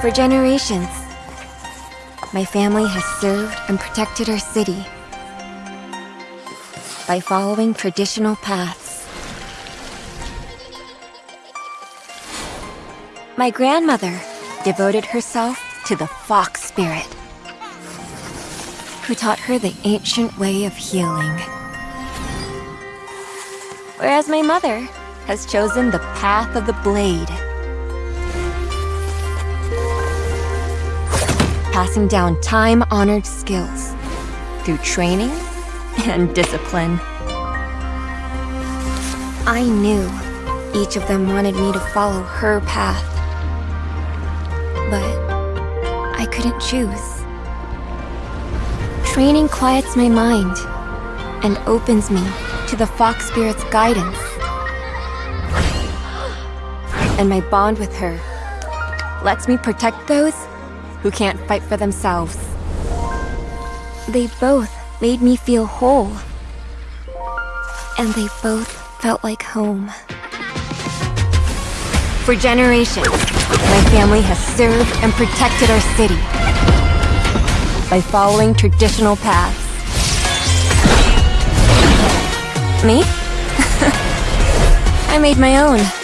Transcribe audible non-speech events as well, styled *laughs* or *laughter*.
For generations, my family has served and protected our city by following traditional paths. My grandmother devoted herself to the fox spirit, who taught her the ancient way of healing. Whereas my mother has chosen the path of the blade. Passing down time-honored skills through training and discipline. I knew each of them wanted me to follow her path. But I couldn't choose. Training quiets my mind and opens me to the Fox Spirit's guidance. And my bond with her lets me protect those who can't fight for themselves. They both made me feel whole. And they both felt like home. For generations, my family has served and protected our city by following traditional paths. Me? *laughs* I made my own.